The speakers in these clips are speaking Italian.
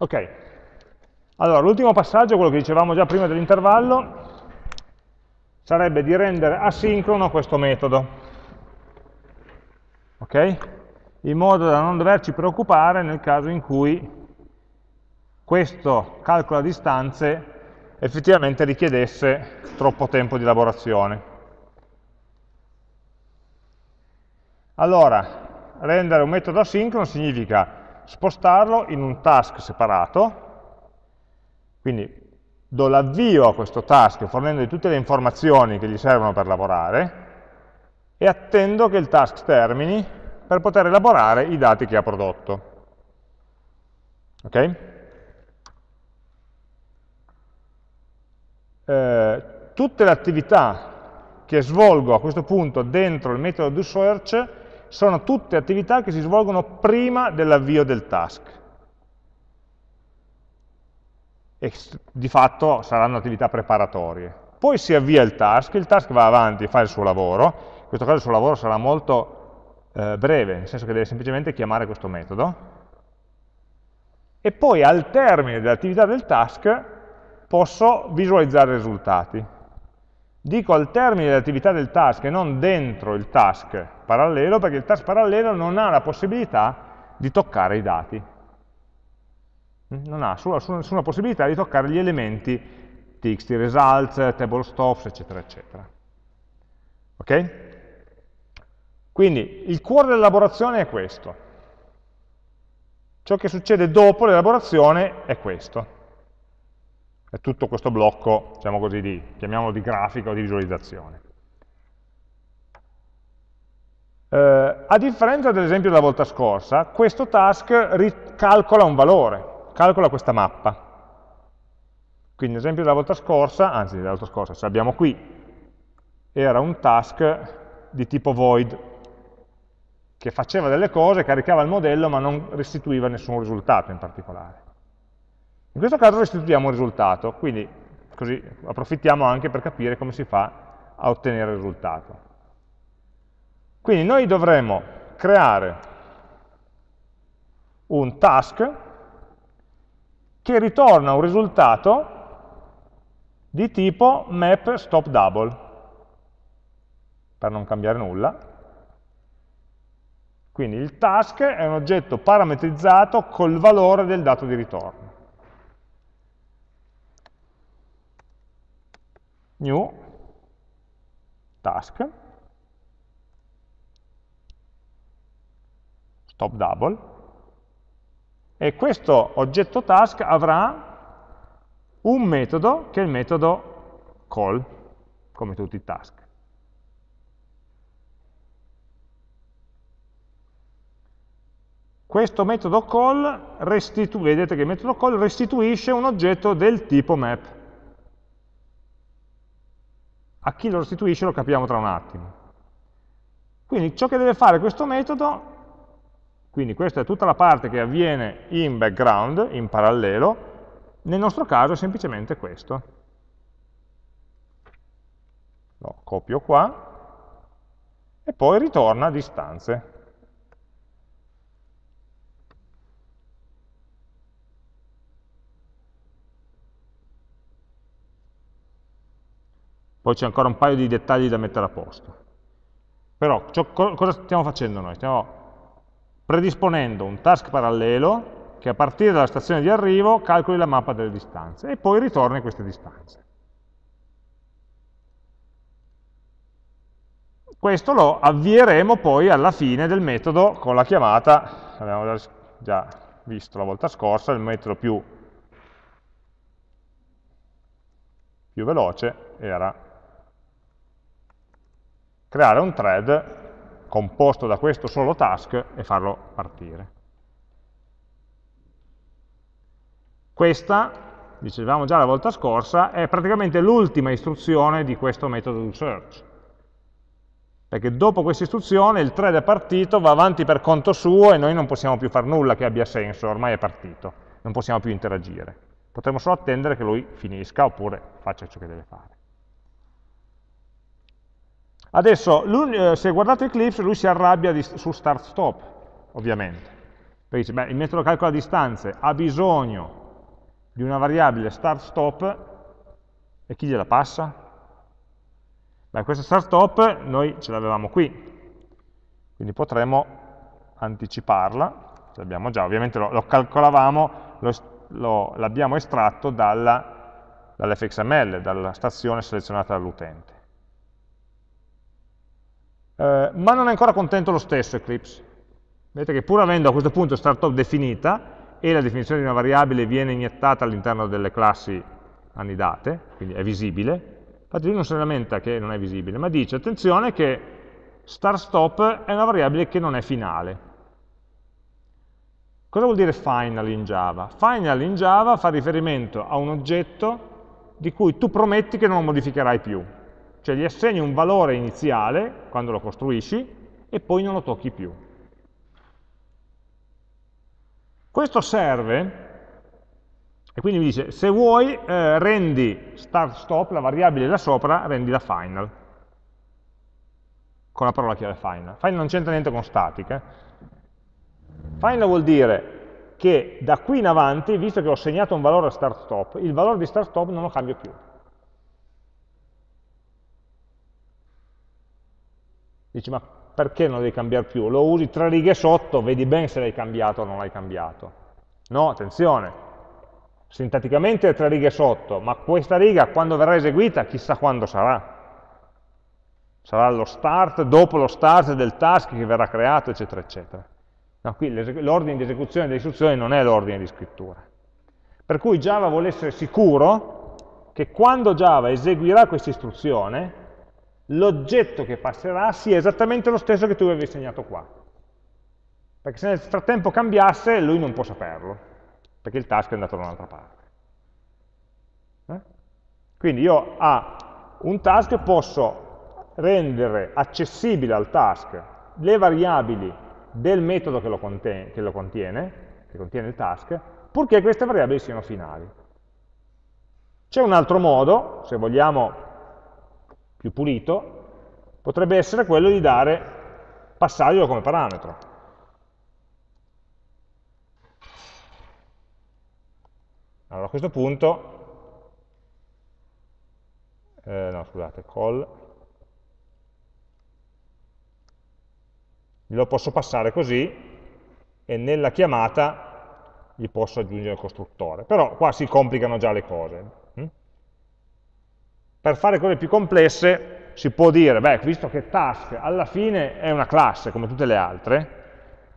Ok, allora l'ultimo passaggio, quello che dicevamo già prima dell'intervallo, sarebbe di rendere asincrono questo metodo, ok? In modo da non doverci preoccupare nel caso in cui questo calcolo a distanze effettivamente richiedesse troppo tempo di elaborazione. Allora, rendere un metodo asincrono significa spostarlo in un task separato, quindi do l'avvio a questo task fornendogli tutte le informazioni che gli servono per lavorare e attendo che il task termini per poter elaborare i dati che ha prodotto. Ok? Eh, tutte le attività che svolgo a questo punto dentro il metodo doSearch sono tutte attività che si svolgono prima dell'avvio del task e di fatto saranno attività preparatorie. Poi si avvia il task, il task va avanti e fa il suo lavoro, in questo caso il suo lavoro sarà molto eh, breve, nel senso che deve semplicemente chiamare questo metodo, e poi al termine dell'attività del task posso visualizzare i risultati. Dico al termine dell'attività del task e non dentro il task parallelo, perché il task parallelo non ha la possibilità di toccare i dati non ha nessuna possibilità di toccare gli elementi txt results, table stops, eccetera, eccetera. Ok? Quindi il cuore dell'elaborazione è questo. Ciò che succede dopo l'elaborazione è questo. È tutto questo blocco, diciamo così, di, chiamiamolo di grafica o di visualizzazione. Eh, a differenza dell'esempio della volta scorsa, questo task calcola un valore, calcola questa mappa. Quindi l'esempio della volta scorsa, anzi della volta scorsa, ce l'abbiamo qui, era un task di tipo void, che faceva delle cose, caricava il modello, ma non restituiva nessun risultato in particolare. In questo caso restituiamo un risultato, quindi così approfittiamo anche per capire come si fa a ottenere il risultato. Quindi noi dovremo creare un task che ritorna un risultato di tipo map stop double, per non cambiare nulla. Quindi il task è un oggetto parametrizzato col valore del dato di ritorno. New task stop double e questo oggetto task avrà un metodo che è il metodo call, come tutti i task. Questo metodo call, vedete che il metodo call restituisce un oggetto del tipo map. A chi lo restituisce lo capiamo tra un attimo. Quindi ciò che deve fare questo metodo quindi questa è tutta la parte che avviene in background, in parallelo, nel nostro caso è semplicemente questo. Lo copio qua e poi ritorna a distanze. Poi c'è ancora un paio di dettagli da mettere a posto. Però ciò, cosa stiamo facendo noi? Stiamo predisponendo un task parallelo che a partire dalla stazione di arrivo calcoli la mappa delle distanze e poi ritorni queste distanze. Questo lo avvieremo poi alla fine del metodo con la chiamata, abbiamo già visto la volta scorsa, il metodo più, più veloce era creare un thread composto da questo solo task e farlo partire. Questa, dicevamo già la volta scorsa, è praticamente l'ultima istruzione di questo metodo doSearch. Perché dopo questa istruzione il thread è partito, va avanti per conto suo e noi non possiamo più fare nulla che abbia senso, ormai è partito, non possiamo più interagire. Potremmo solo attendere che lui finisca oppure faccia ciò che deve fare. Adesso, eh, se guardate Eclipse, lui si arrabbia di, su start-stop, ovviamente. Poi dice, beh, il metodo calcola distanze ha bisogno di una variabile start-stop e chi gliela passa? Beh, questa start-stop noi ce l'avevamo qui, quindi potremmo anticiparla, ce l'abbiamo già, ovviamente lo, lo calcolavamo, l'abbiamo estratto dall'fxml, dalla stazione selezionata dall'utente. Eh, ma non è ancora contento lo stesso Eclipse. Vedete che pur avendo a questo punto startup definita, e la definizione di una variabile viene iniettata all'interno delle classi annidate, quindi è visibile, infatti lui non si lamenta che non è visibile, ma dice attenzione che start-stop è una variabile che non è finale. Cosa vuol dire final in Java? Final in Java fa riferimento a un oggetto di cui tu prometti che non lo modificherai più. Cioè gli assegni un valore iniziale quando lo costruisci e poi non lo tocchi più. Questo serve, e quindi mi dice, se vuoi eh, rendi start stop, la variabile là sopra, rendi la final, con la parola chiave final. Final non c'entra niente con static. Eh. Final vuol dire che da qui in avanti, visto che ho segnato un valore a start stop, il valore di start stop non lo cambio più. Dici, ma perché non lo devi cambiare più? Lo usi tre righe sotto, vedi bene se l'hai cambiato o non l'hai cambiato. No, attenzione, sintaticamente è tre righe sotto, ma questa riga quando verrà eseguita chissà quando sarà. Sarà lo start, dopo lo start del task che verrà creato, eccetera, eccetera. No, qui l'ordine di esecuzione delle istruzioni non è l'ordine di scrittura. Per cui Java vuole essere sicuro che quando Java eseguirà questa istruzione, l'oggetto che passerà sia esattamente lo stesso che tu avevi segnato qua. Perché se nel frattempo cambiasse, lui non può saperlo, perché il task è andato da un'altra parte. Eh? Quindi io a un task posso rendere accessibile al task le variabili del metodo che lo, contiene, che lo contiene, che contiene il task, purché queste variabili siano finali. C'è un altro modo, se vogliamo più pulito, potrebbe essere quello di dare passaggio come parametro. Allora a questo punto, eh, no scusate, call, lo posso passare così e nella chiamata gli posso aggiungere il costruttore. Però qua si complicano già le cose. Per fare cose più complesse si può dire, beh, visto che task alla fine è una classe come tutte le altre,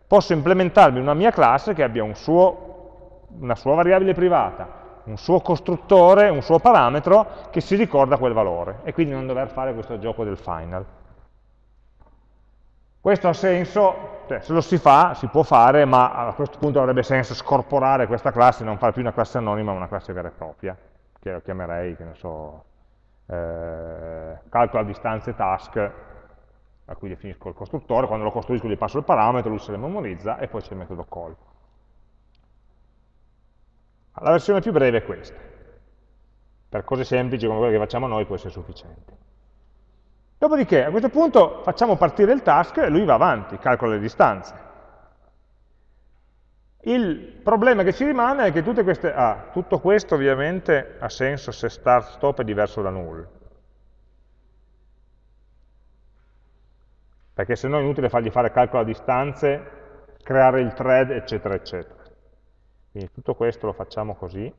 posso implementarmi una mia classe che abbia un suo, una sua variabile privata, un suo costruttore, un suo parametro che si ricorda quel valore e quindi non dover fare questo gioco del final. Questo ha senso, cioè, se lo si fa, si può fare, ma a questo punto avrebbe senso scorporare questa classe e non fare più una classe anonima, ma una classe vera e propria, che lo chiamerei, che ne so, eh, calcola distanze task a cui definisco il costruttore, quando lo costruisco gli passo il parametro, lui se le memorizza e poi c'è il metodo call. La versione più breve è questa. Per cose semplici come quelle che facciamo noi può essere sufficiente. Dopodiché a questo punto facciamo partire il task e lui va avanti, calcola le distanze. Il problema che ci rimane è che tutte queste, ah, tutto questo ovviamente ha senso se start stop è diverso da null. Perché se no è inutile fargli fare calcolo a distanze, creare il thread, eccetera, eccetera. Quindi tutto questo lo facciamo così.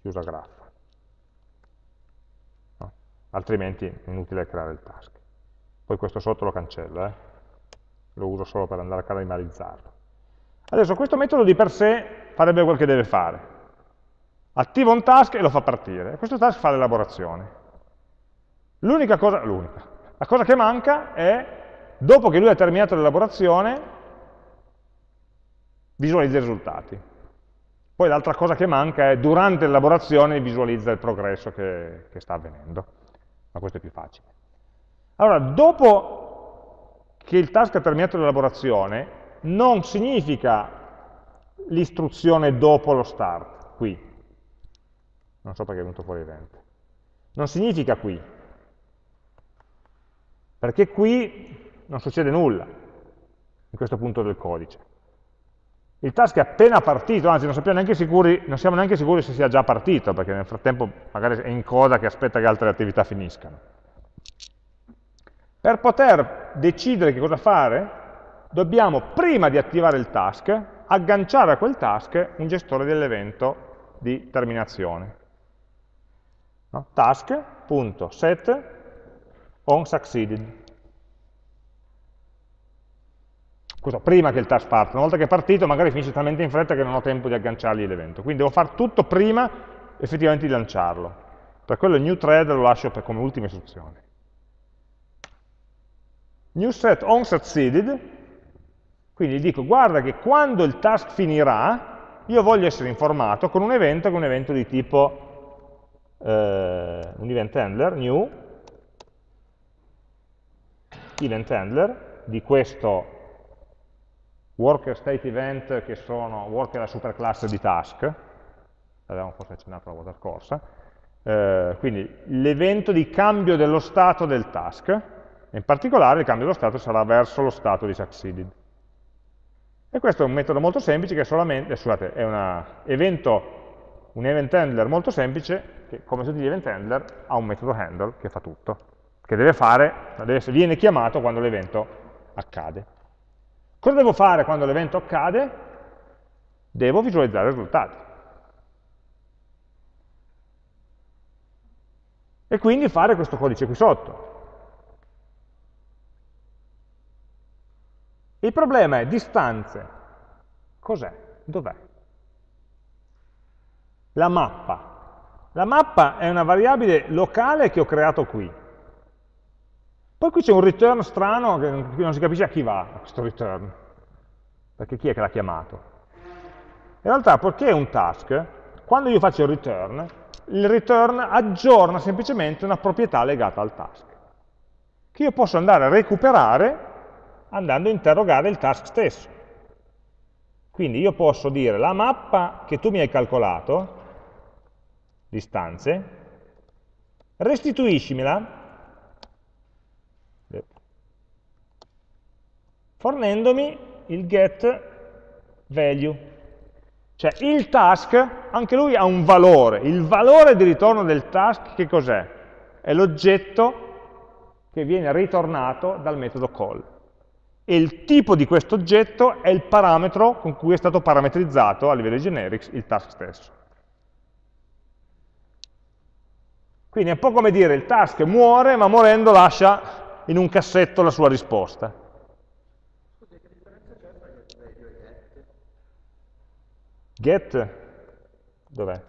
Chiusa graffa altrimenti è inutile creare il task. Poi questo sotto lo cancello, eh? lo uso solo per andare a caramelizzarlo. Adesso questo metodo di per sé farebbe quel che deve fare. Attiva un task e lo fa partire. Questo task fa l'elaborazione. L'unica cosa, la cosa che manca è, dopo che lui ha terminato l'elaborazione, visualizza i risultati. Poi l'altra cosa che manca è, durante l'elaborazione, visualizza il progresso che, che sta avvenendo ma questo è più facile. Allora, dopo che il task ha terminato l'elaborazione, non significa l'istruzione dopo lo start, qui. Non so perché è venuto fuori evento. Non significa qui. perché qui non succede nulla in questo punto del codice. Il task è appena partito, anzi non, sicuri, non siamo neanche sicuri se sia già partito, perché nel frattempo magari è in coda che aspetta che altre attività finiscano. Per poter decidere che cosa fare, dobbiamo, prima di attivare il task, agganciare a quel task un gestore dell'evento di terminazione. No? Task.set onSucceeded. Scusa, prima che il task parta, una volta che è partito magari finisce talmente in fretta che non ho tempo di agganciargli l'evento. Quindi devo fare tutto prima effettivamente di lanciarlo. Per quello il new thread lo lascio come ultima istruzione. New set onSucceeded, quindi dico guarda che quando il task finirà io voglio essere informato con un evento che è un evento di tipo eh, un event handler, new, event handler di questo worker state event che sono, worker la superclasse di task, l'avevamo forse accennato la volta scorsa, eh, quindi l'evento di cambio dello stato del task, in particolare il cambio dello stato sarà verso lo stato di succeeded. E questo è un metodo molto semplice che è solamente, scusate, è una evento, un event handler molto semplice che come tutti gli event handler ha un metodo handle che fa tutto che deve fare, deve, viene chiamato quando l'evento accade. Cosa devo fare quando l'evento accade? Devo visualizzare i risultati. E quindi fare questo codice qui sotto. Il problema è distanze. Cos'è? Dov'è? La mappa. La mappa è una variabile locale che ho creato qui. Poi qui c'è un return strano che non si capisce a chi va questo return, perché chi è che l'ha chiamato. In realtà, perché è un task, quando io faccio il return, il return aggiorna semplicemente una proprietà legata al task, che io posso andare a recuperare andando a interrogare il task stesso. Quindi io posso dire la mappa che tu mi hai calcolato, distanze, restituiscimela fornendomi il get value. Cioè il task, anche lui ha un valore. Il valore di ritorno del task che cos'è? È l'oggetto che viene ritornato dal metodo call. E il tipo di questo oggetto è il parametro con cui è stato parametrizzato a livello generics il task stesso. Quindi è un po' come dire il task muore, ma morendo lascia in un cassetto la sua risposta. Get, dov'è?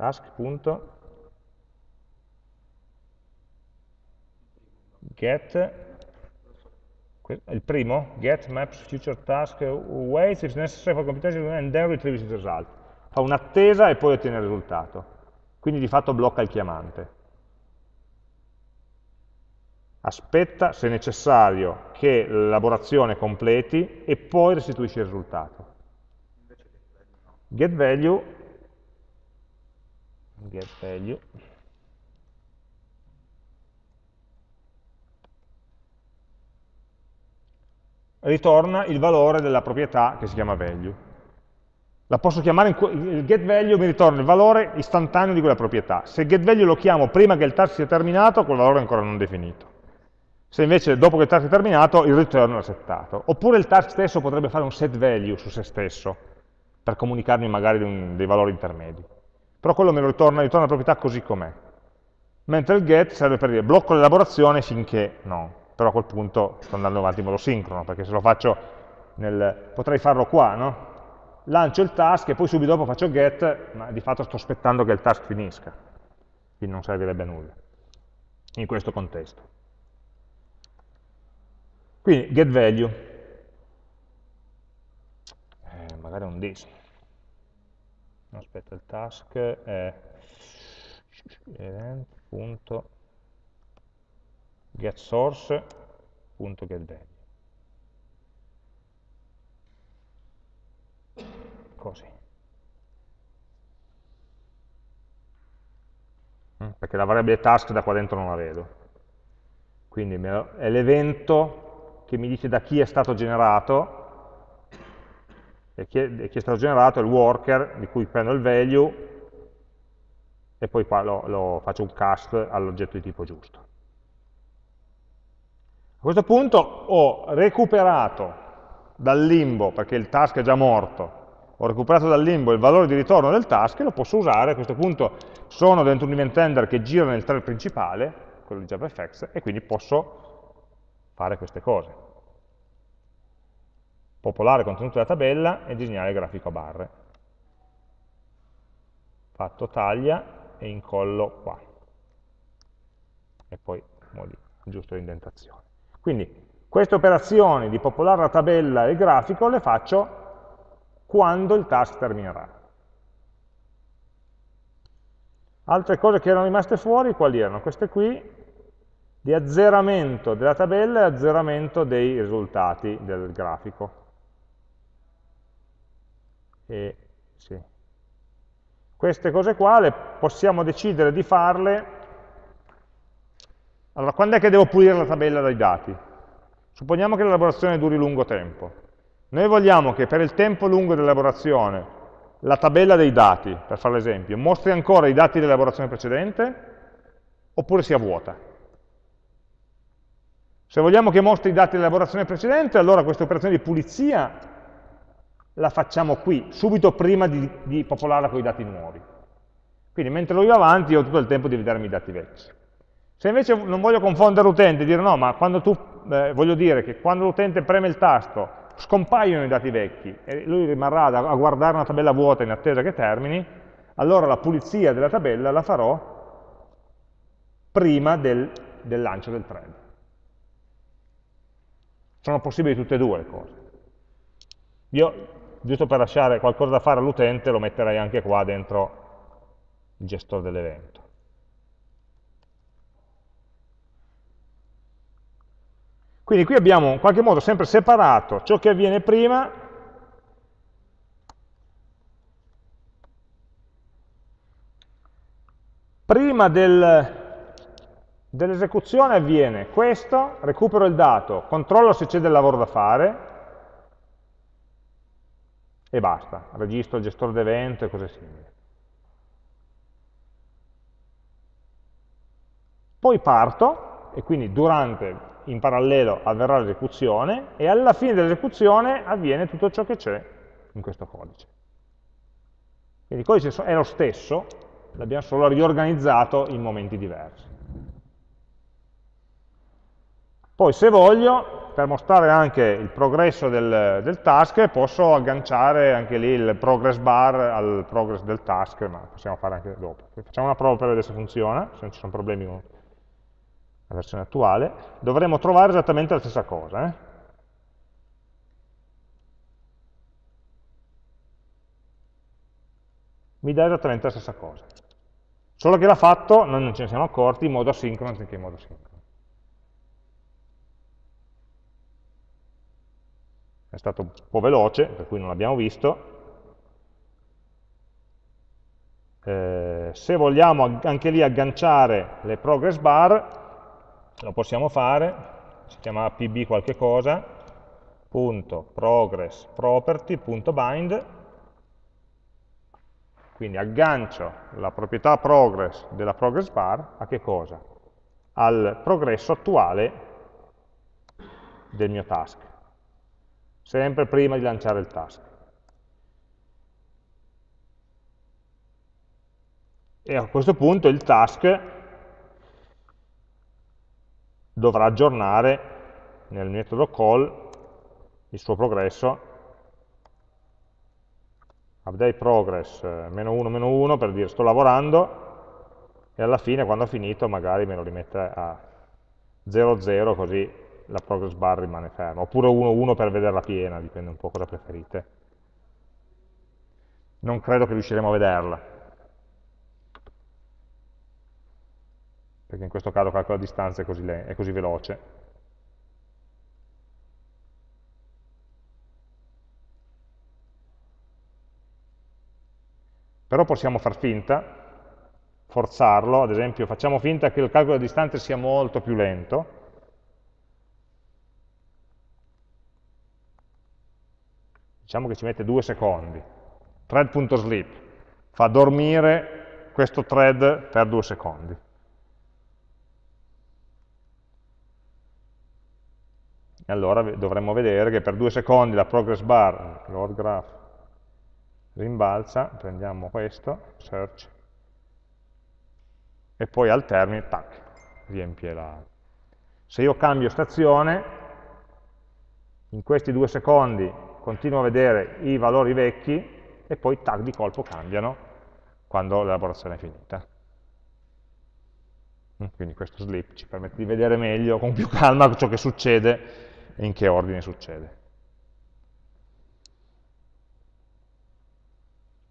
task.get il primo, get maps future task waits if necessary for computation and then retrieves the result. Fa un'attesa e poi ottiene il risultato. Quindi di fatto blocca il chiamante. Aspetta, se necessario, che l'elaborazione completi e poi restituisce il risultato get value, get value, ritorna il valore della proprietà che si chiama value. La posso chiamare, il get value mi ritorna il valore istantaneo di quella proprietà. Se get value lo chiamo prima che il task sia terminato, quel valore è ancora non definito. Se invece dopo che il task è terminato, il return è settato. Oppure il task stesso potrebbe fare un set value su se stesso, per comunicarmi magari un, dei valori intermedi. Però quello me lo ritorna, ritorna la proprietà così com'è. Mentre il get serve per dire blocco l'elaborazione finché no. Però a quel punto sto andando avanti in modo sincrono, perché se lo faccio nel... potrei farlo qua, no? Lancio il task e poi subito dopo faccio get, ma di fatto sto aspettando che il task finisca. Quindi non servirebbe a nulla in questo contesto. Quindi get value magari un this. Aspetta, il task è event.getSource.getValue. Così. Mm, perché la variabile task da qua dentro non la vedo. quindi è l'evento che mi dice da chi è stato generato, è, chi è, stato generato il worker di cui prendo il value e poi qua lo, lo faccio un cast all'oggetto di tipo giusto. A questo punto ho recuperato dal limbo, perché il task è già morto, ho recuperato dal limbo il valore di ritorno del task e lo posso usare, a questo punto sono dentro un event handler che gira nel thread principale, quello di JavaFX, e quindi posso fare queste cose. Popolare il contenuto della tabella e disegnare il grafico a barre. Fatto taglia e incollo qua. E poi aggiusto l'indentazione. Quindi queste operazioni di popolare la tabella e il grafico le faccio quando il task terminerà. Altre cose che erano rimaste fuori, quali erano? Queste qui, di azzeramento della tabella e azzeramento dei risultati del grafico. E, sì. Queste cose qua le possiamo decidere di farle. Allora, quando è che devo pulire la tabella dai dati? Supponiamo che l'elaborazione duri lungo tempo. Noi vogliamo che per il tempo lungo dell'elaborazione la tabella dei dati, per fare l'esempio, mostri ancora i dati dell'elaborazione precedente oppure sia vuota. Se vogliamo che mostri i dati dell'elaborazione precedente, allora questa operazione di pulizia la facciamo qui, subito prima di, di popolarla con i dati nuovi. Quindi mentre lui va avanti ho tutto il tempo di vedermi i dati vecchi. Se invece non voglio confondere l'utente e dire no, ma quando tu, eh, voglio dire che quando l'utente preme il tasto scompaiono i dati vecchi e lui rimarrà a guardare una tabella vuota in attesa che termini, allora la pulizia della tabella la farò prima del, del lancio del thread. Sono possibili tutte e due le cose. Io, giusto per lasciare qualcosa da fare all'utente, lo metterei anche qua dentro il gestore dell'evento. Quindi qui abbiamo in qualche modo sempre separato ciò che avviene prima prima del, dell'esecuzione avviene questo, recupero il dato, controllo se c'è del lavoro da fare e basta, registro il gestore d'evento e cose simili. Poi parto e quindi durante in parallelo avverrà l'esecuzione e alla fine dell'esecuzione avviene tutto ciò che c'è in questo codice. Quindi il codice è lo stesso, l'abbiamo solo riorganizzato in momenti diversi. Poi se voglio, per mostrare anche il progresso del, del, task, posso agganciare anche lì il progress bar al progress del task, ma possiamo fare anche dopo. Facciamo una prova per vedere se funziona, se non ci sono problemi con la versione attuale, dovremo trovare esattamente la stessa cosa. Eh? Mi dà esattamente la stessa cosa. Solo che l'ha fatto, noi non ce ne siamo accorti, in modo asincrono anziché in modo sincrono. È stato un po' veloce, per cui non l'abbiamo visto. Eh, se vogliamo anche lì agganciare le progress bar, lo possiamo fare, si chiama pb qualche cosa, punto progress property punto bind, quindi aggancio la proprietà progress della progress bar a che cosa? Al progresso attuale del mio task, sempre prima di lanciare il task. E a questo punto il task dovrà aggiornare nel metodo call il suo progresso update progress eh, meno 1 meno 1 per dire sto lavorando e alla fine quando ho finito magari me lo rimette a 0 0 così la progress bar rimane ferma. Oppure 1 1 per vederla piena dipende un po' cosa preferite. Non credo che riusciremo a vederla. Perché in questo caso calcola la distanza è così, è così veloce. Però possiamo far finta, forzarlo, ad esempio facciamo finta che il calcolo della distanza sia molto più lento, diciamo che ci mette due secondi, thread.sleep, fa dormire questo thread per due secondi. E allora dovremmo vedere che per due secondi la progress bar, load graph, rimbalza, prendiamo questo, search, e poi al termine, tac, riempie la... Se io cambio stazione, in questi due secondi continuo a vedere i valori vecchi e poi tac di colpo cambiano quando l'elaborazione è finita. Mm, quindi questo slip ci permette di vedere meglio, con più calma, ciò che succede e in che ordine succede.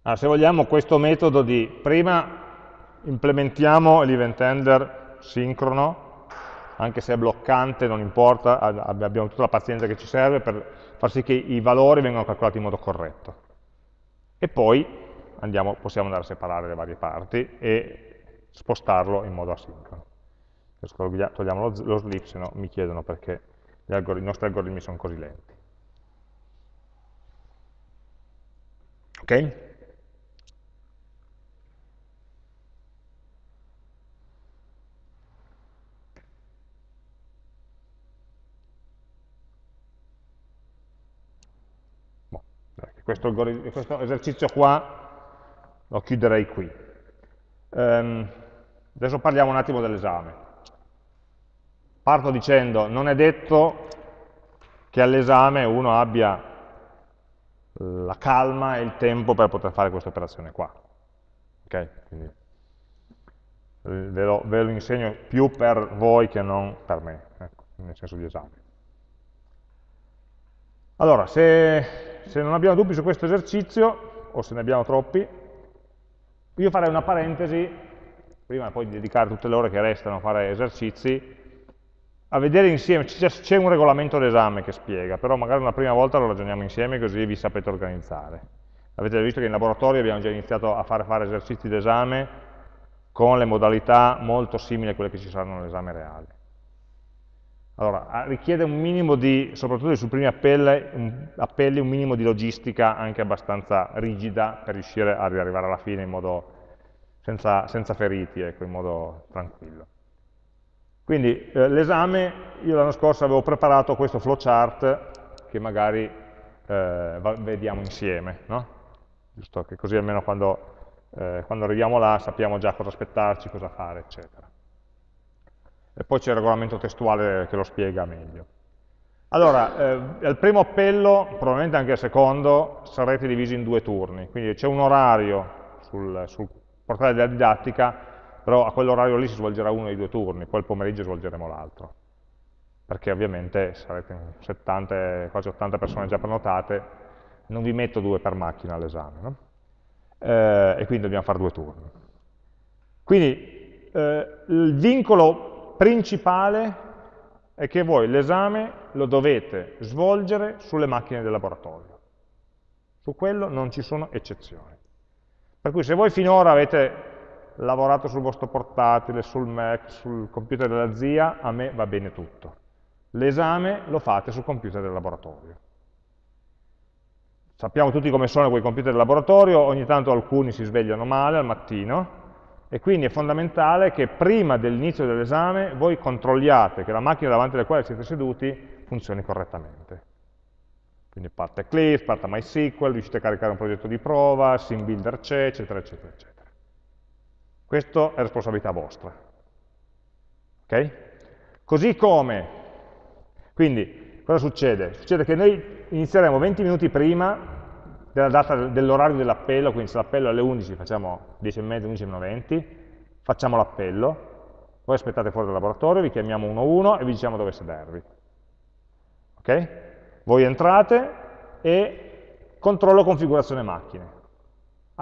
Allora, se vogliamo questo metodo di prima implementiamo l'event handler sincrono, anche se è bloccante, non importa, abbiamo tutta la pazienza che ci serve per far sì che i valori vengano calcolati in modo corretto. E poi andiamo, possiamo andare a separare le varie parti e spostarlo in modo asincrono. Togliamo lo, sleep, se no mi chiedono perché i nostri algoritmi sono così lenti. Ok? Questo, questo, esercizio qua lo chiuderei qui. Um, adesso parliamo un attimo dell'esame. Parto dicendo, non è detto che all'esame uno abbia la calma e il tempo per poter fare questa operazione qua. Okay? Quindi, eh, ve, lo, ve, lo, insegno più per voi che non per me, ecco, nel senso di esame. Allora, se, se non abbiamo dubbi su questo esercizio, o se ne abbiamo troppi, io farei una parentesi, prima poi di dedicare tutte le ore che restano a fare esercizi, a vedere insieme, c'è un regolamento d'esame che spiega, però magari una prima volta lo ragioniamo insieme così vi sapete organizzare. Avete visto che in laboratorio abbiamo già iniziato a fare, fare esercizi d'esame con le modalità molto simili a quelle che ci saranno nell'esame reale. Allora, richiede un minimo di, soprattutto sui primi appelli, un, minimo di logistica anche abbastanza rigida per riuscire ad arrivare alla fine in modo, senza, senza feriti, ecco, in modo tranquillo. Quindi eh, l'esame, io l'anno scorso avevo preparato questo flowchart che magari eh, vediamo insieme, no? giusto che così almeno quando, eh, quando, arriviamo là sappiamo già cosa aspettarci, cosa fare, eccetera. E poi c'è il regolamento testuale che lo spiega meglio. Allora, eh, al primo appello, probabilmente anche al secondo, sarete divisi in due turni, quindi c'è un orario sul, sul portale della didattica però a quell'orario lì si svolgerà uno dei due turni, poi il pomeriggio svolgeremo l'altro, perché ovviamente sarete 70, quasi 80 persone già prenotate, non vi metto due per macchina all'esame, no? eh, e quindi dobbiamo fare due turni. Quindi eh, il vincolo principale è che voi l'esame lo dovete svolgere sulle macchine del laboratorio. Su quello non ci sono eccezioni. Per cui se voi finora avete lavorato sul vostro portatile, sul Mac, sul computer della zia, a me va bene tutto. L'esame lo fate sul computer del laboratorio. Sappiamo tutti come sono quei computer del laboratorio, ogni tanto alcuni si svegliano male al mattino, e quindi è fondamentale che prima dell'inizio dell'esame voi controlliate che la macchina davanti alla quale siete seduti funzioni correttamente. Quindi parte Eclipse, parte MySQL, riuscite a caricare un progetto di prova, SimBuilder c'è, eccetera, eccetera, eccetera. Questo è responsabilità vostra. Okay? Così come, quindi, cosa succede? Succede che noi inizieremo 20 minuti prima dell'orario dell dell'appello, quindi se l'appello è alle 11 facciamo 10 e mezzo, 11 meno 20, facciamo l'appello, voi aspettate fuori dal laboratorio, vi chiamiamo uno a uno e vi diciamo dove sedervi. Ok? Voi entrate e controllo configurazione macchine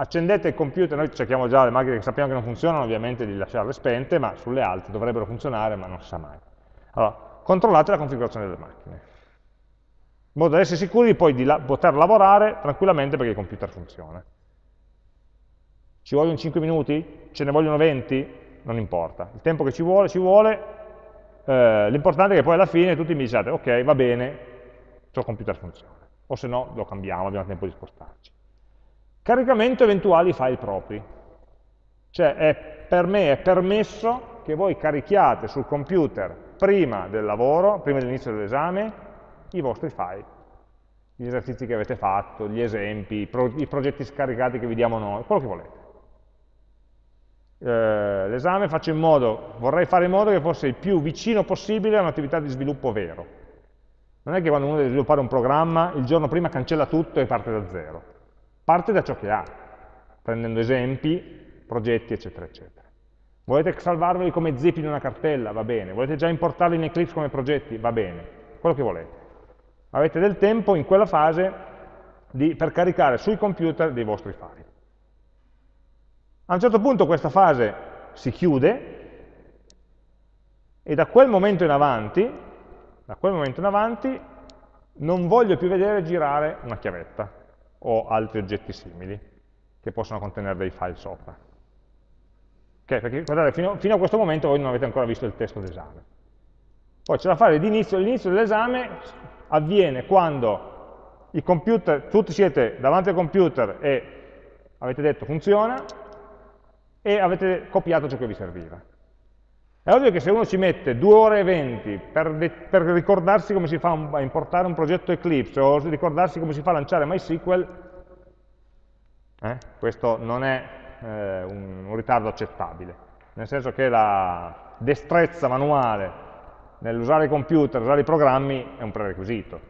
accendete il computer, noi cerchiamo già le macchine che sappiamo che non funzionano, ovviamente di lasciarle spente, ma sulle altre dovrebbero funzionare, ma non si sa mai. Allora, controllate la configurazione delle macchine, in modo da essere sicuri poi di la poter lavorare tranquillamente perché il computer funziona. Ci vogliono 5 minuti? Ce ne vogliono 20? Non importa. Il tempo che ci vuole, ci vuole. Eh, L'importante è che poi alla fine tutti mi diciate, ok, va bene, il computer funziona. o se no lo cambiamo, abbiamo tempo di spostarci. Caricamento eventuali file propri, cioè è, per me è permesso che voi carichiate sul computer prima del lavoro, prima dell'inizio dell'esame, i vostri file, gli esercizi che avete fatto, gli esempi, i, pro i progetti scaricati che vi diamo noi, quello che volete. Eh, l'esame faccio in modo, vorrei fare in modo che fosse il più vicino possibile a un'attività di sviluppo vero. Non è che quando uno deve sviluppare un programma, il giorno prima cancella tutto e parte da zero. Parte da ciò che ha, prendendo esempi, progetti, eccetera, eccetera. Volete salvarveli come zip in una cartella? Va bene. Volete già importarli in Eclipse come progetti? Va bene. Quello che volete. Avete del tempo in quella fase di, per caricare sui computer dei vostri file. A un certo punto questa fase si chiude e da quel momento in avanti, da quel momento in avanti non voglio più vedere girare una chiavetta o altri oggetti simili che possono contenere dei file sopra. Okay, perché guardate, fino, fino, a questo momento voi non avete ancora visto il testo d'esame. Poi c'è da fare l'inizio, l'inizio dell'esame avviene quando i computer, tutti siete davanti al computer e avete detto funziona e avete copiato ciò che vi serviva. È ovvio che se uno ci mette 2 ore e 20 per, per ricordarsi come si fa a importare un progetto Eclipse o ricordarsi come si fa a lanciare MySQL, eh, questo non è eh, un, un ritardo accettabile, nel senso che la destrezza manuale nell'usare i computer, usare i programmi, è un prerequisito.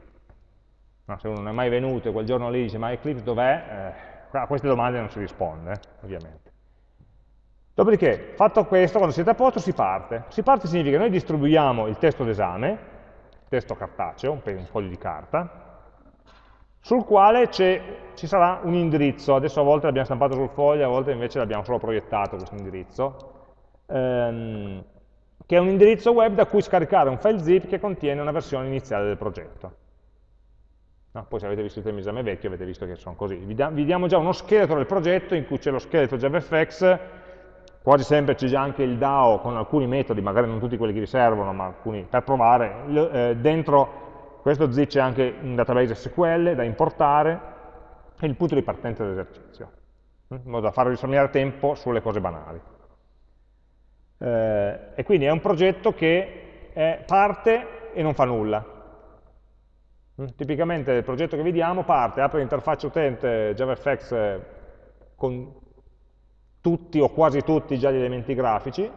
No, se uno non è mai venuto e quel giorno lì dice ma Eclipse dov'è? Eh, a queste domande non si risponde, eh, ovviamente. Dopodiché, fatto questo, quando siete a posto si parte. Si parte significa che noi distribuiamo il testo d'esame, testo cartaceo, un, un foglio di carta, sul quale ci sarà un indirizzo, adesso a volte l'abbiamo stampato sul foglio, a volte invece l'abbiamo solo proiettato questo indirizzo, ehm, che è un indirizzo web da cui scaricare un file zip che contiene una versione iniziale del progetto. No, poi se avete visto il tema esame vecchio avete visto che sono così. Vi, da, vi diamo già uno scheletro del progetto in cui c'è lo scheletro JavaFX, quasi sempre c'è già anche il DAO con alcuni metodi, magari non tutti quelli che vi servono, ma alcuni per provare. Eh, dentro questo zip c'è anche un database SQL da importare e il punto di partenza dell'esercizio, in modo da far risparmiare tempo sulle cose banali. Eh, e quindi è un progetto che è parte e non fa nulla. Mm, tipicamente il progetto che vediamo parte, apre l'interfaccia utente JavaFX eh, con tutti o quasi tutti già gli elementi grafici,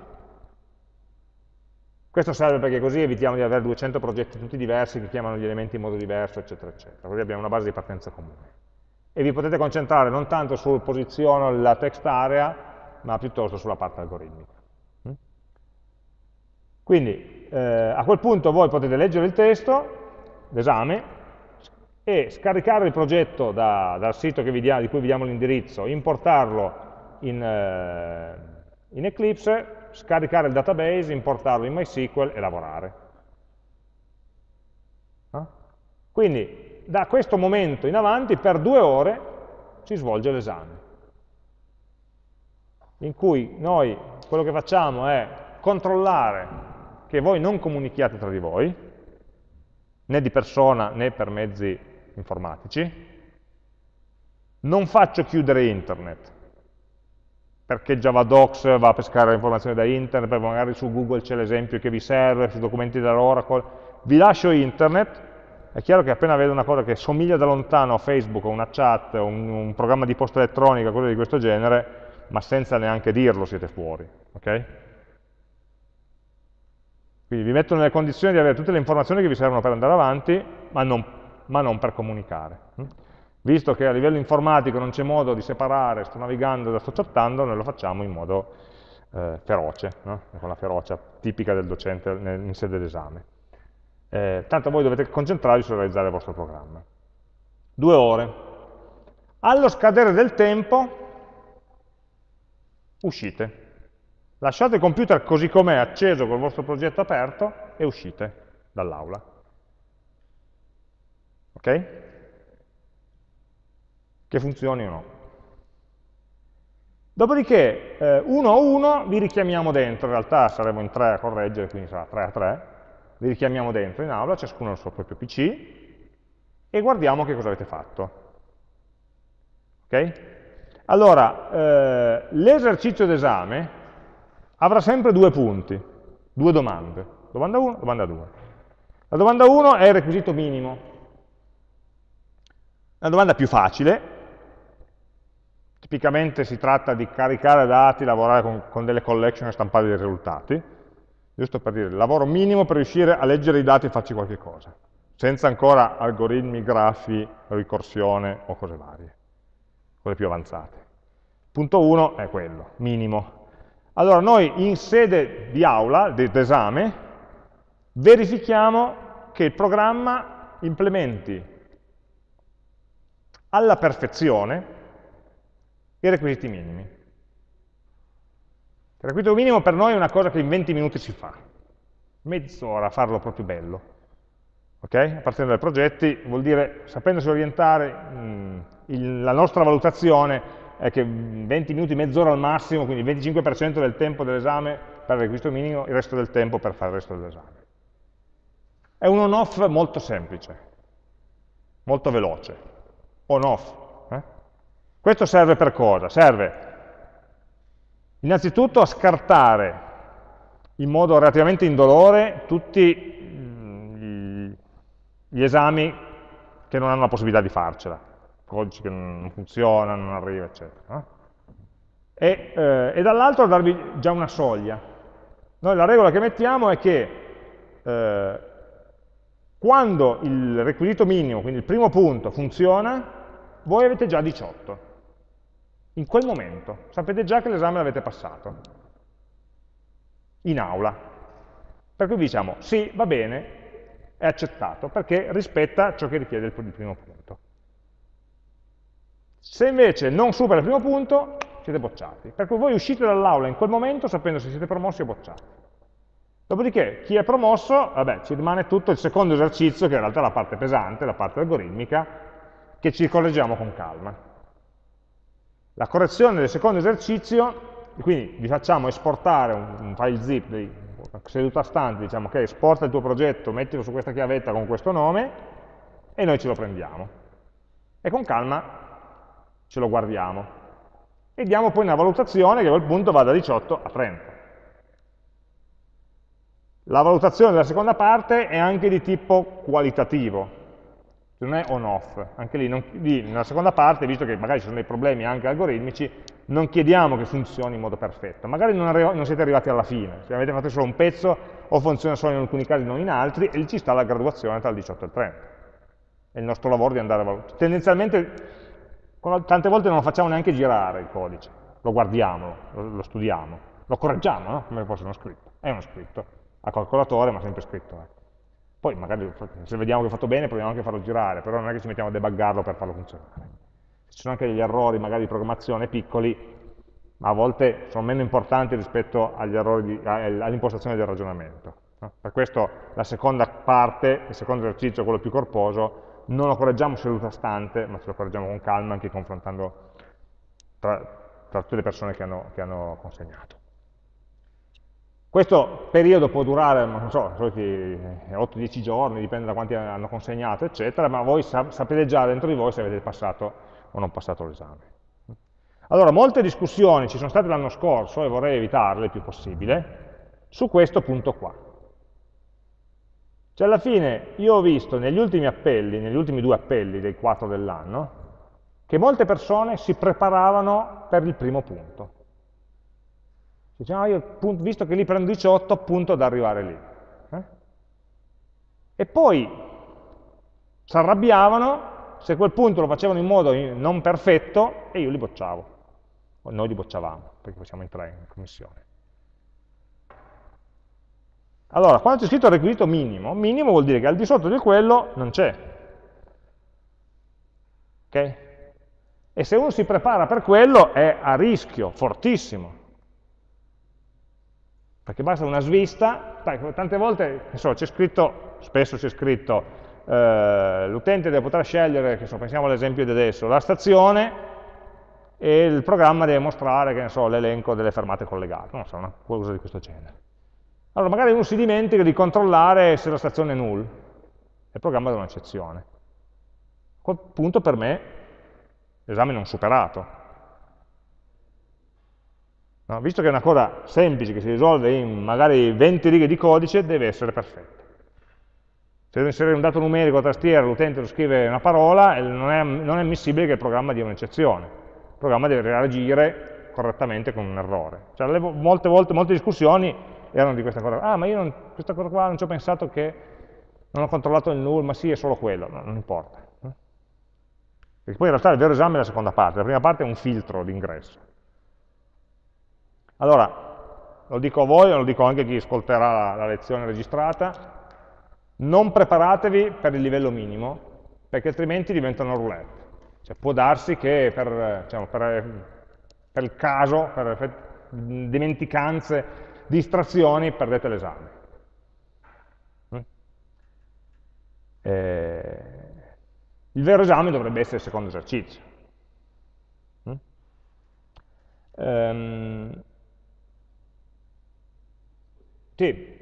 questo serve perché così evitiamo di avere 200 progetti tutti diversi che chiamano gli elementi in modo diverso, eccetera, eccetera. Così abbiamo una base di partenza comune. E vi potete concentrare non tanto sul posiziono la text area, ma piuttosto sulla parte algoritmica. Quindi eh, a quel punto voi potete leggere il testo, l'esame, e scaricare il progetto da, dal sito dia, di cui vi diamo l'indirizzo, importarlo in, eh, in Eclipse scaricare il database, importarlo in MySQL e lavorare. No? Quindi da questo momento in avanti per due ore si svolge l'esame, in cui noi quello che facciamo è controllare che voi non comunichiate tra di voi, né di persona né per mezzi informatici, non faccio chiudere internet, perché JavaDocs va a pescare le informazioni da internet, perché magari su Google c'è l'esempio che vi serve, sui documenti dell'Oracle, vi lascio internet, è chiaro che appena vedo una cosa che somiglia da lontano a Facebook, o una chat, un, un programma di posta elettronica, cose di questo genere, ma senza neanche dirlo siete fuori. Okay? Quindi vi metto nelle condizioni di avere tutte le informazioni che vi servono per andare avanti, ma non, ma non per comunicare. Visto che a livello informatico non c'è modo di separare, sto navigando e sto chattando, noi lo facciamo in modo eh, feroce, no? con la ferocia tipica del docente in sede d'esame. Eh, tanto voi dovete concentrarvi su realizzare il vostro programma. Due ore. Allo scadere del tempo, uscite. Lasciate il computer così com'è, acceso col vostro progetto aperto, e uscite dall'aula. Ok? che funzioni o no. Dopodiché, eh, uno a uno, vi richiamiamo dentro, in realtà saremo in tre a correggere, quindi sarà 3 a 3, vi richiamiamo dentro in aula, ciascuno al suo proprio PC, e guardiamo che cosa avete fatto. Ok? Allora, eh, l'esercizio d'esame avrà sempre due punti, due domande. Domanda 1, domanda 2. La domanda 1 è il requisito minimo. La domanda più facile, tipicamente si tratta di caricare dati, lavorare con, con delle collection e stampare dei risultati, giusto per dire, lavoro minimo per riuscire a leggere i dati e farci qualche cosa, senza ancora algoritmi, grafi, ricorsione o cose varie, quelle più avanzate. Punto 1 è quello, minimo. Allora noi in sede di aula, d'esame, verifichiamo che il programma implementi alla perfezione i requisiti minimi. Il requisito minimo per noi è una cosa che in 20 minuti si fa, mezz'ora a farlo proprio bello. Okay? Partendo dai progetti vuol dire, sapendosi orientare, mh, il, la nostra valutazione è che 20 minuti, mezz'ora al massimo, quindi il 25% del tempo dell'esame per il requisito minimo, il resto del tempo per fare il resto dell'esame. È un on-off molto semplice, molto veloce. On-off. Eh? Questo serve per cosa? Serve innanzitutto a scartare in modo relativamente indolore tutti mm, gli esami che non hanno la possibilità di farcela codici che non funzionano, non arriva, eccetera. E, eh, e dall'altro darvi già una soglia. Noi la regola che mettiamo è che eh, quando il requisito minimo, quindi il primo punto, funziona, voi avete già 18. In quel momento sapete già che l'esame l'avete passato. In aula. Per cui diciamo, sì, va bene, è accettato, perché rispetta ciò che richiede il primo punto. Se invece non supera il primo punto, siete bocciati. Per cui voi uscite dall'aula in quel momento sapendo se siete promossi o bocciati. Dopodiché, chi è promosso, vabbè, ci rimane tutto il secondo esercizio, che in realtà è la parte pesante, la parte algoritmica, che ci correggiamo con calma. La correzione del secondo esercizio, quindi vi facciamo esportare un, un file zip di seduta stante, diciamo che esporta il tuo progetto, mettilo su questa chiavetta con questo nome, e noi ce lo prendiamo. E con calma ce lo guardiamo e diamo poi una valutazione che a quel punto va da 18 a 30. La valutazione della seconda parte è anche di tipo qualitativo, non è on-off. Anche lì, non, lì, nella seconda parte, visto che magari ci sono dei problemi anche algoritmici, non chiediamo che funzioni in modo perfetto. Magari non, non siete arrivati alla fine, se avete fatto solo un pezzo o funziona solo in alcuni casi, non in altri, e lì ci sta la graduazione tra il 18 e il 30. È il nostro lavoro di andare a valutare. Tendenzialmente Tante volte non lo facciamo neanche girare il codice, lo guardiamo, lo, lo studiamo, lo correggiamo, no? come fosse uno scritto. È uno scritto, a calcolatore ma sempre scritto. Eh. Poi magari se vediamo che è fatto bene proviamo anche a farlo girare, però non è che ci mettiamo a debuggarlo per farlo funzionare. Ci sono anche degli errori magari di programmazione piccoli, ma a volte sono meno importanti rispetto all'impostazione del ragionamento. No? Per questo la seconda parte, il secondo esercizio, quello più corposo, non lo correggiamo seduta stante, ma ce lo correggiamo con calma anche confrontando tra, tra tutte le persone che hanno, che hanno, consegnato. Questo periodo può durare, non so, 8-10 giorni, dipende da quanti hanno consegnato, eccetera, ma voi sapete già dentro di voi se avete passato o non passato l'esame. Allora, molte discussioni ci sono state l'anno scorso, e vorrei evitarle il più possibile, su questo punto qua. Cioè alla fine io ho visto negli ultimi appelli, negli ultimi due appelli dei quattro dell'anno, che molte persone si preparavano per il primo punto. Dicevano, io visto che lì prendo 18, appunto ad arrivare lì. Eh? E poi si arrabbiavano se quel punto lo facevano in modo non perfetto e io li bocciavo. O noi li bocciavamo, perché facciamo in tre in commissione. Allora, quando c'è scritto requisito minimo, minimo vuol dire che al di sotto di quello non c'è. Ok? E se uno si prepara per quello è a rischio, fortissimo. Perché basta una svista, tante volte, c'è scritto, spesso c'è scritto, eh, l'utente deve poter scegliere, so, pensiamo all'esempio di adesso, la stazione e il programma deve mostrare, l'elenco delle fermate collegate, non so, una cosa di questo genere. Allora magari uno si dimentica di controllare se la stazione è null, e programma dà un'eccezione. A quel punto per me l'esame non superato. No? Visto che è una cosa semplice che si risolve in magari 20 righe di codice, deve essere perfetta. Se devo inserire un dato numerico a tastiera, l'utente lo scrive una parola, non è, non è ammissibile che il programma dia un'eccezione. Il programma deve reagire correttamente con un errore. Cioè, molte volte, molte discussioni erano di questa cosa. Ah, ma io non, questa cosa qua non ci ho pensato che non ho controllato il null, ma sì, è solo quello. No, non importa. Perché poi in realtà il vero esame è la seconda parte. La prima parte è un filtro d'ingresso. Allora, lo dico a voi, lo dico anche a chi ascolterà la, la lezione registrata, non preparatevi per il livello minimo, perché altrimenti diventano roulette. Cioè, può darsi che per, diciamo, per, per il caso, per dimenticanze, distrazioni, perdete l'esame. Mm? Eh, il vero esame dovrebbe essere il secondo esercizio. Um, sì.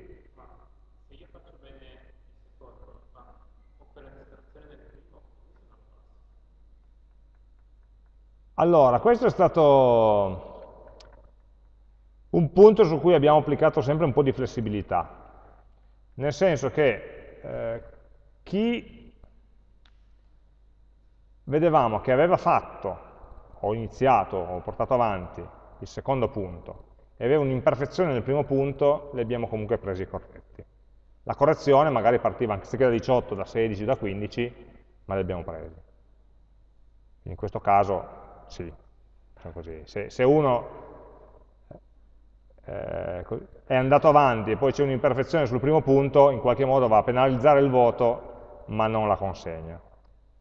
Allora, questo è stato un punto su cui abbiamo applicato sempre un po' di flessibilità, nel senso che eh, chi vedevamo che aveva fatto, o iniziato, o portato avanti il secondo punto, e aveva un'imperfezione nel primo punto, li abbiamo comunque presi corretti. La correzione magari partiva anziché da 18, da 16, da 15, ma li abbiamo presi. In questo caso sì, se, se, uno eh, è andato avanti e poi c'è un'imperfezione sul primo punto, in qualche modo va a penalizzare il voto, ma non la consegna.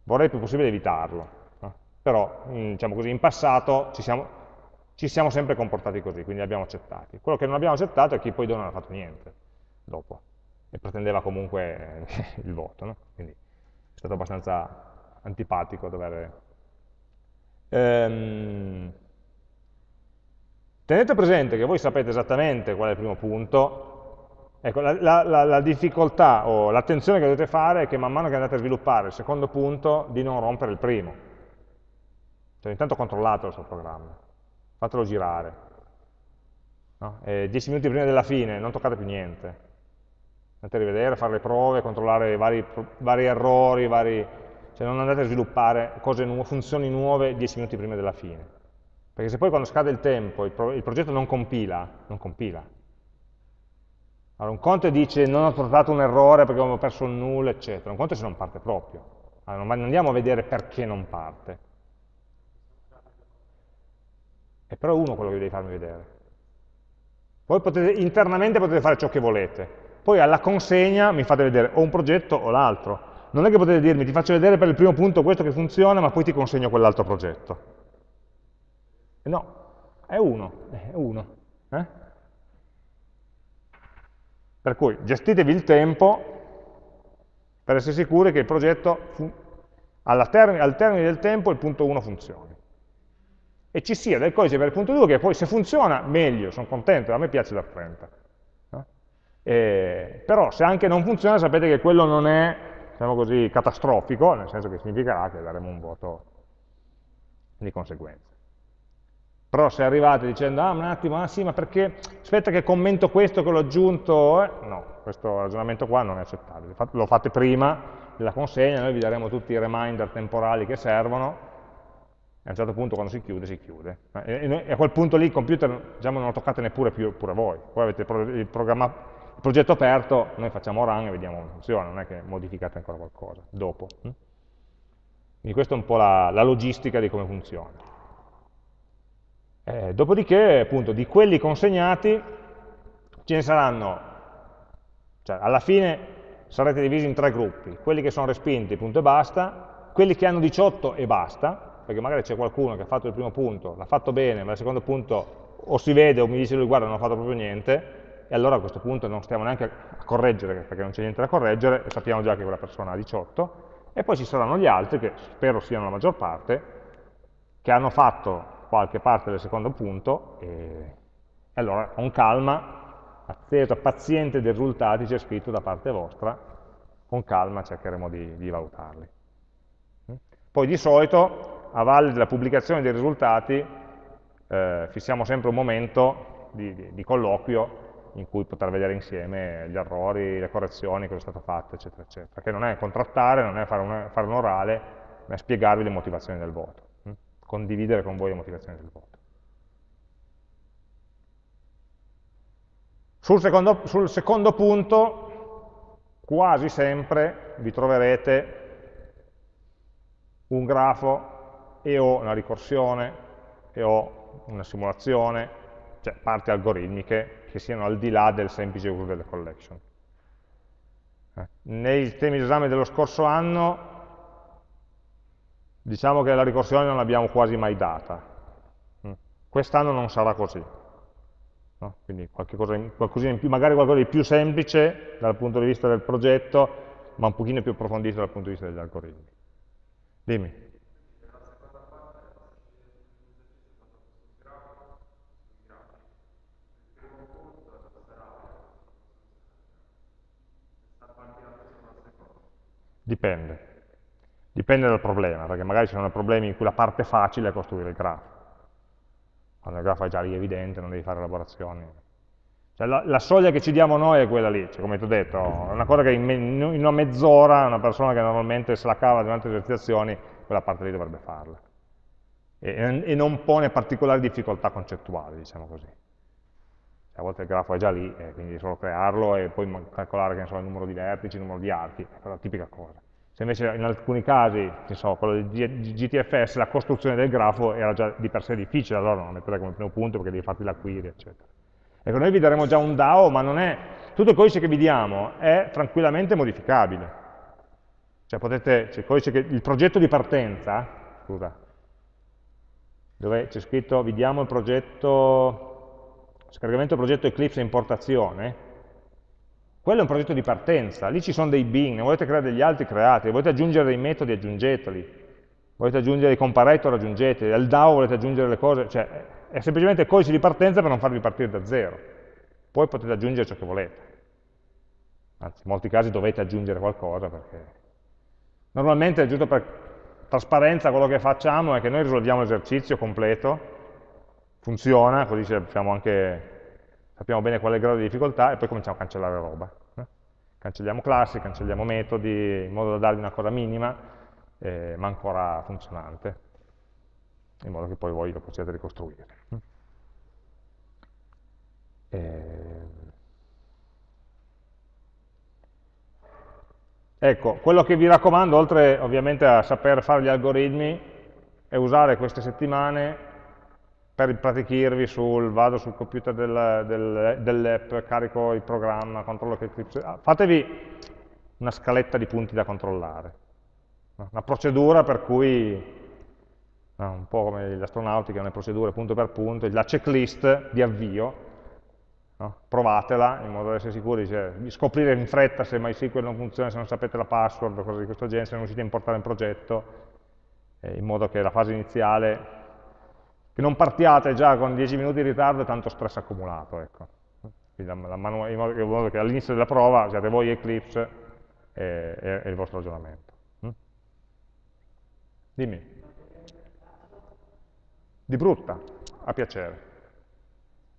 Vorrei il più possibile evitarlo, no? però diciamo così, in passato ci siamo, ci siamo sempre comportati così, quindi li abbiamo accettati. Quello che non abbiamo accettato è chi poi non ha fatto niente dopo e pretendeva comunque il voto, no? quindi è stato abbastanza antipatico dover... Ehm... Tenete presente che voi sapete esattamente qual è il primo punto, ecco, la, la, la, la difficoltà o l'attenzione che dovete fare è che man mano che andate a sviluppare il secondo punto, di non rompere il primo. Cioè intanto controllate il suo programma fatelo girare. No? dieci minuti prima della fine, non toccate più niente. Andate a rivedere, fare le prove, controllare vari, vari errori, vari... cioè non andate a sviluppare cose nu funzioni nuove dieci minuti prima della fine. Perché se poi quando scade il tempo il, pro il progetto non compila, non compila. Allora un conto dice non ho trovato un errore perché ho perso il null, eccetera. Un conto se non parte proprio. Allora non andiamo a vedere perché non parte. È però uno quello che devi farmi vedere. Poi potete, internamente potete fare ciò che volete. Poi alla consegna mi fate vedere o un progetto o l'altro. Non è che potete dirmi ti faccio vedere per il primo punto questo che funziona, ma poi ti consegno quell'altro progetto. No, è uno, è uno. Eh? Per cui gestitevi il tempo per essere sicuri che il progetto, termine, al termine del tempo, il punto 1 funzioni e ci sia del codice per il punto 2 che poi se funziona meglio, sono contento, a me piace da 30. No? Però se anche non funziona sapete che quello non è diciamo così, catastrofico, nel senso che significherà che daremo un voto di conseguenza. Però se arrivate dicendo, ah un attimo, ah sì, ma perché, aspetta che commento questo che l'ho aggiunto, eh? no, questo ragionamento qua non è accettabile. Lo fate prima della consegna, noi vi daremo tutti i reminder temporali che servono, a un certo punto quando si chiude, si chiude. E, a quel punto lì il computer diciamo, non lo toccate neppure più, pure voi. Poi avete il, il, il, progetto aperto, noi facciamo run e vediamo come funziona, non è che modificate ancora qualcosa dopo. Hm? Quindi questa è un po' la, la logistica di come funziona. Eh, dopodiché, appunto, di quelli consegnati ce ne saranno, cioè alla fine sarete divisi in tre gruppi, quelli che sono respinti, punto e basta, quelli che hanno 18 e basta, perché magari c'è qualcuno che ha fatto il primo punto, l'ha fatto bene, ma il secondo punto o si vede o mi dice lui guarda non ho fatto proprio niente, e allora a questo punto non stiamo neanche a correggere, perché non c'è niente da correggere, e sappiamo già che quella persona ha 18, e poi ci saranno gli altri, che spero siano la maggior parte, che hanno fatto qualche parte del secondo punto, e, allora con calma, attesa, paziente dei risultati, c'è scritto da parte vostra, con calma cercheremo di, di valutarli. Poi di solito, a valle della pubblicazione dei risultati, eh, fissiamo sempre un momento di, di, di colloquio in cui poter vedere insieme gli errori, le correzioni, cosa è stato fatto, eccetera, eccetera. Perché non è contrattare, non è fare un, fare un orale, ma è spiegarvi le motivazioni del voto? Condividere con voi le motivazioni del voto. Sul secondo, sul secondo punto, quasi sempre vi troverete un grafo e o una ricorsione e o una simulazione, cioè parti algoritmiche che siano al di là del semplice uso delle collection. Eh, nei temi di esame dello scorso anno diciamo che la ricorsione non l'abbiamo quasi mai data. Mm. Quest'anno non sarà così. No? Quindi in, qualcosina in più, magari qualcosa di più semplice dal punto di vista del progetto, ma un pochino più approfondito dal punto di vista degli algoritmi. Dimmi. Dipende. Dipende dal problema, perché magari ci sono problemi in cui la parte facile è costruire il grafo. Quando il grafo è già lì evidente, non devi fare elaborazioni. Cioè, la, la, soglia che ci diamo noi è quella lì, cioè, come ti ho detto, è una cosa che in, me, in una mezz'ora una persona che normalmente se la cava durante le esercitazioni, quella parte lì dovrebbe farla. E, e non pone particolari difficoltà concettuali, diciamo così. Cioè, a volte il grafo è già lì, e quindi solo crearlo e poi calcolare so, il numero di vertici, il numero di archi, è la tipica cosa. Se invece in alcuni casi, so, quello di GTFS, la costruzione del grafo era già di per sé difficile, allora non lo metterei come primo punto perché devi farti la query, eccetera. Ecco, noi vi daremo già un DAO, ma non è, tutto il codice che vi diamo è tranquillamente modificabile. Cioè potete, cioè il, che, il progetto di partenza, scusa, dove c'è scritto, vi diamo il progetto, scaricamento del progetto Eclipse importazione, quello è un progetto di partenza, lì ci sono dei bin, ne volete creare degli altri, creati, volete aggiungere dei metodi, aggiungeteli, volete aggiungere dei comparator, aggiungeteli, al DAO volete aggiungere le cose, cioè è semplicemente codice di partenza per non farvi partire da zero, poi potete aggiungere ciò che volete, anzi in molti casi dovete aggiungere qualcosa perché normalmente, giusto per trasparenza, quello che facciamo è che noi risolviamo l'esercizio completo, funziona, così sappiamo anche sappiamo bene qual è il grado di difficoltà e poi cominciamo a cancellare roba. Eh? Cancelliamo classi, cancelliamo metodi, in modo da dargli una cosa minima, eh, ma ancora funzionante, in modo che poi voi lo possiate ricostruire. Eh... Ecco, quello che vi raccomando, oltre ovviamente a saper fare gli algoritmi, è usare queste settimane per impratichirvi sul vado sul computer del, del, dell'app, carico il programma, controllo che Eclipse... Ah, fatevi una scaletta di punti da controllare, una procedura per cui, un po' come l'astronautica, una procedura punto per punto, la checklist di avvio, no? provatela in modo da essere sicuri cioè, scoprire in fretta se MySQL non funziona, se non sapete la password o cose di questo genere, se non riuscite a importare un progetto, eh, in modo che la fase iniziale che non partiate già con 10 minuti di ritardo e tanto stress accumulato. Ecco. La, la in modo che all'inizio della prova siate voi Eclipse e, e, e il vostro ragionamento. Mm? Dimmi. Di brutta, a piacere.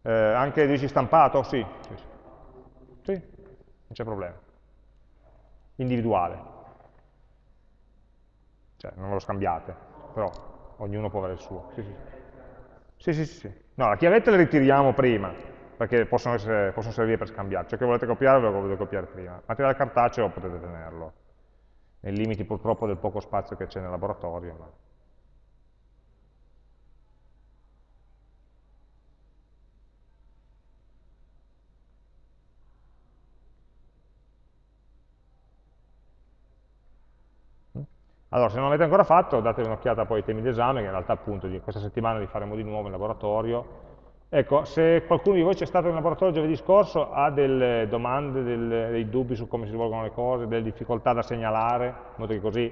Eh, anche dici stampato? Sì, sì, sì. sì non c'è problema. Individuale. Cioè, non lo scambiate, però ognuno può avere il suo. Sì, sì. Sì, sì, sì. No, la chiavetta le ritiriamo prima, perché possono, essere, possono servire per scambiare. Ciò che volete copiare ve lo potete copiare prima. Materiale cartaceo potete tenerlo, nei limiti purtroppo del poco spazio che c'è nel laboratorio. Ma... Allora, se non l'avete ancora fatto, datevi un'occhiata poi ai temi d'esame, che in realtà appunto di questa settimana li faremo di nuovo in laboratorio. Ecco, se qualcuno di voi c'è stato in laboratorio giovedì scorso, ha delle domande, delle, dei dubbi su come si svolgono le cose, delle difficoltà da segnalare, in modo che così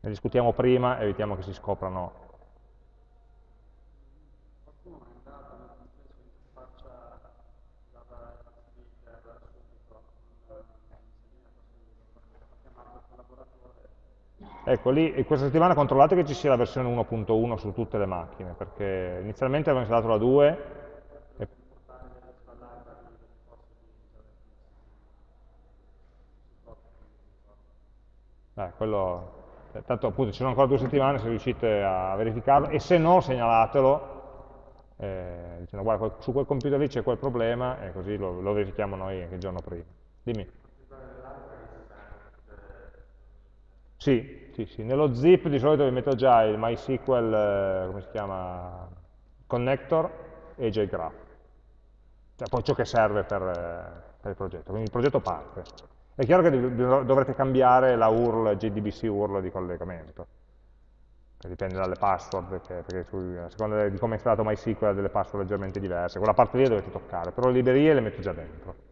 ne discutiamo prima e evitiamo che si scoprano Ecco, lì, questa settimana controllate che ci sia la versione 1.1 su tutte le macchine, perché inizialmente avevo installato la 2 e... Eh, quello, eh, tanto appunto ci sono ancora due settimane se riuscite a verificarlo e se no segnalatelo eh, dicendo guarda su quel computer lì c'è quel problema e così lo, lo verifichiamo noi anche il giorno prima. Dimmi. Sì, sì, sì, nello zip di solito vi metto già il MySQL, eh, come si chiama, connector e JGraph. Cioè poi ciò che serve per, eh, per il progetto, quindi il progetto parte. È chiaro che dovrete cambiare la URL, JDBC URL di collegamento, che dipende dalle password, perché, perché su, a seconda di come è installato MySQL ha delle password leggermente diverse, quella parte lì dovete toccare, però le librerie le metto già dentro.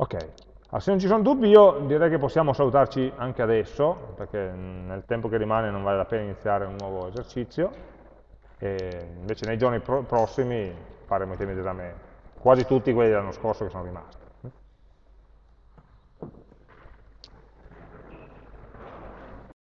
Ok, allora, se non ci sono dubbi io direi che possiamo salutarci anche adesso, perché nel tempo che rimane non vale la pena iniziare un nuovo esercizio, e invece nei giorni pro prossimi faremo i temi d'esame, quasi tutti quelli dell'anno scorso che sono rimasti.